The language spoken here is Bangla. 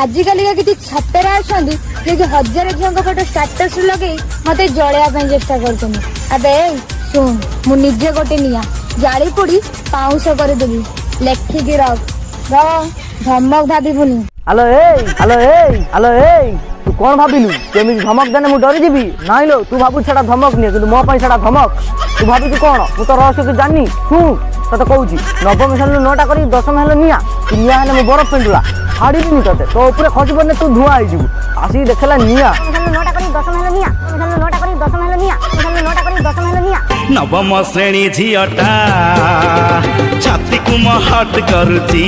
ଆଜିକାଲିକା କିଛି ଛାପେରା ଅଛନ୍ତି ଯିଏକି ହଜାରେ ଝିଅଙ୍କ ଫଟୋ ଷ୍ଟାଟସ୍ ଲଗେଇ ମୋତେ ଜଳେଇବା ପାଇଁ ଚେଷ୍ଟା କରୁଛନ୍ତି ଆବେ ଶୁଣ ମୁଁ ନିଜେ ଗୋଟେ ନିଆଁ ଜାଳି ପୋଡ଼ି ପାଉଁଶ କରିଦେବି ଲେଖିକି ରଖ ଧମକ ଭାବିବୁନି হ্যালো এই হ্যালো এই হ্যালো এই তু কোন ভাবিলু তুমি ধমক দেনে মু ডরি যাবি নাই লো তু ভাবু সেটা ধমক নিয়ে কিন্তু মো পাই সেটা ধমক তু ভাবিছু কোন মু তো রহস্য কি জানি শুন তোতে কৌছি নবম হেলু নটা করি দশম হেলু নিয়া তু নিয়া হেলে মু বরফ পেন্ডুলা ଛାଡ଼ିବିନି ତତେ ତୋ ଉପରେ ଖସି ପଡ଼ିଲେ ତୁ ଧୂଆ ହେଇଯିବୁ ଆସିକି ଦେଖିଲା ନିଆଁ ନବମ ଶ୍ରେଣୀ ଝିଅଟା ଛାତିକୁ ମହଟ କରୁଛି